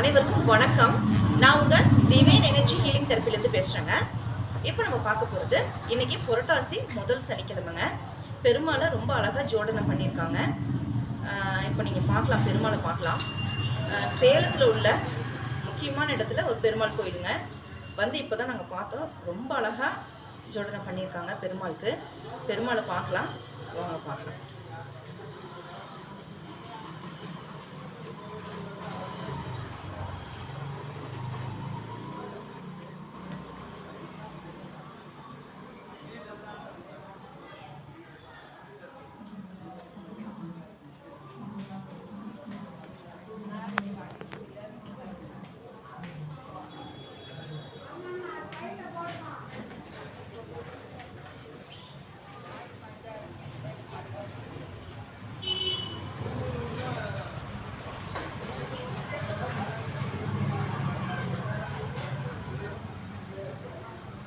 அனைவருக்கும் வணக்கம். நான் உங்கள் டிவைன் எனர்ஜி ஹீலிங் தெரப்பிலேருந்து பேசுகிறேங்க இப்போ நம்ம பார்க்க போகிறது இன்றைக்கி புரட்டாசி முதல் சனிக்கிழமைங்க. பெருமாளை ரொம்ப அழகாக ஜோடனை பண்ணியிருக்காங்க. இப்போ நீங்கள் பார்க்கலாம் பெருமாளை பார்க்கலாம். சேலத்தில் உள்ள முக்கியமான இடத்துல ஒரு பெருமாள் கோயிலுங்க. வந்து இப்போ தான் நாங்கள் பார்த்தோம். ரொம்ப அழகாக ஜோடனை பண்ணியிருக்காங்க பெருமாளுக்கு. பெருமாளை பார்க்கலாம். வாங்க பார்க்கலாம்.